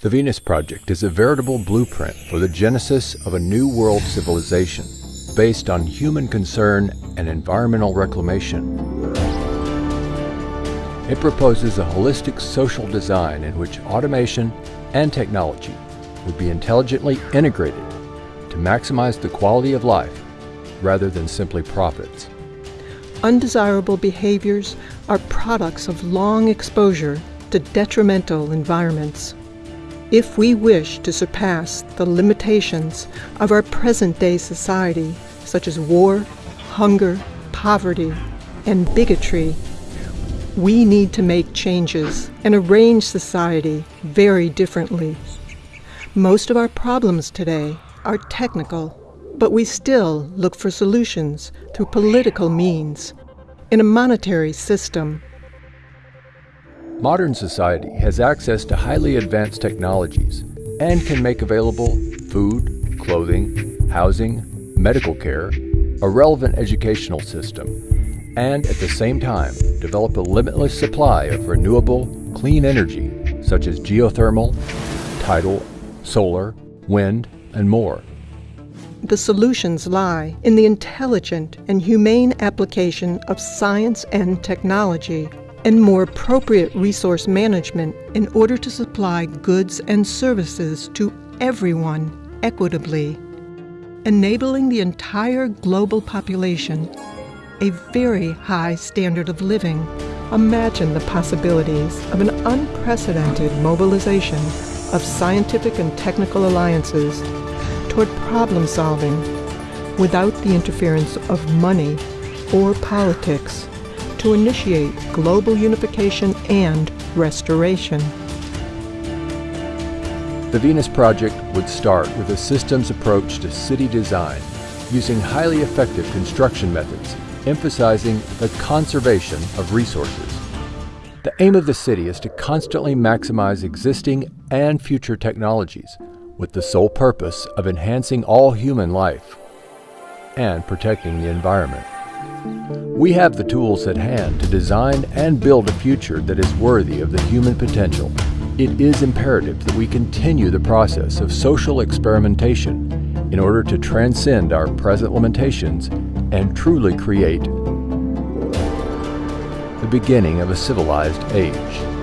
The Venus Project is a veritable blueprint for the genesis of a new world civilization based on human concern and environmental reclamation. It proposes a holistic social design in which automation and technology would be intelligently integrated to maximize the quality of life rather than simply profits. Undesirable behaviors are products of long exposure to detrimental environments. If we wish to surpass the limitations of our present-day society, such as war, hunger, poverty, and bigotry, we need to make changes and arrange society very differently. Most of our problems today are technical, but we still look for solutions through political means in a monetary system Modern society has access to highly advanced technologies and can make available food, clothing, housing, medical care, a relevant educational system, and at the same time develop a limitless supply of renewable, clean energy such as geothermal, tidal, solar, wind, and more. The solutions lie in the intelligent and humane application of science and technology and more appropriate resource management in order to supply goods and services to everyone equitably, enabling the entire global population a very high standard of living. Imagine the possibilities of an unprecedented mobilization of scientific and technical alliances toward problem solving without the interference of money or politics to initiate global unification and restoration. The Venus Project would start with a systems approach to city design using highly effective construction methods, emphasizing the conservation of resources. The aim of the city is to constantly maximize existing and future technologies with the sole purpose of enhancing all human life and protecting the environment. We have the tools at hand to design and build a future that is worthy of the human potential. It is imperative that we continue the process of social experimentation in order to transcend our present limitations and truly create the beginning of a civilized age.